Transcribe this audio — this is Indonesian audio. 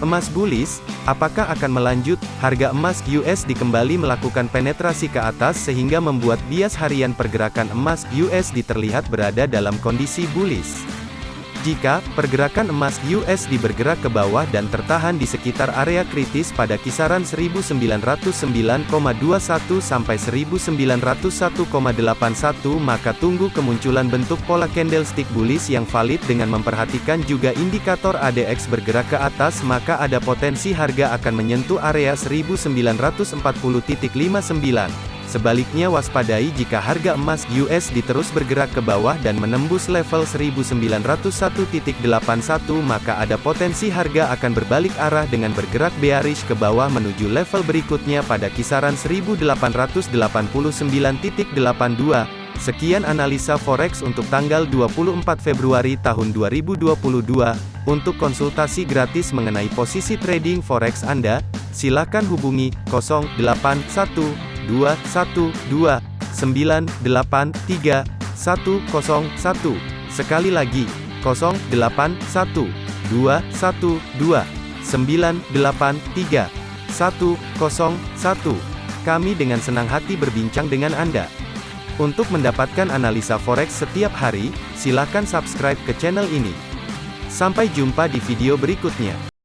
Emas bullish, apakah akan melanjut? Harga emas USD kembali melakukan penetrasi ke atas sehingga membuat bias harian pergerakan emas USD terlihat berada dalam kondisi bullish. Jika pergerakan emas USD bergerak ke bawah dan tertahan di sekitar area kritis pada kisaran 1909,21 sampai 1901,81 maka tunggu kemunculan bentuk pola candlestick bullish yang valid dengan memperhatikan juga indikator ADX bergerak ke atas maka ada potensi harga akan menyentuh area 1940.59. Sebaliknya waspadai jika harga emas USD terus bergerak ke bawah dan menembus level 1901.81 maka ada potensi harga akan berbalik arah dengan bergerak bearish ke bawah menuju level berikutnya pada kisaran 1889.82. Sekian analisa forex untuk tanggal 24 Februari tahun 2022. Untuk konsultasi gratis mengenai posisi trading forex Anda, silakan hubungi 081 212 983 101. Sekali lagi, 081 212 983 101. Kami dengan senang hati berbincang dengan Anda. Untuk mendapatkan analisa forex setiap hari, silakan subscribe ke channel ini. Sampai jumpa di video berikutnya.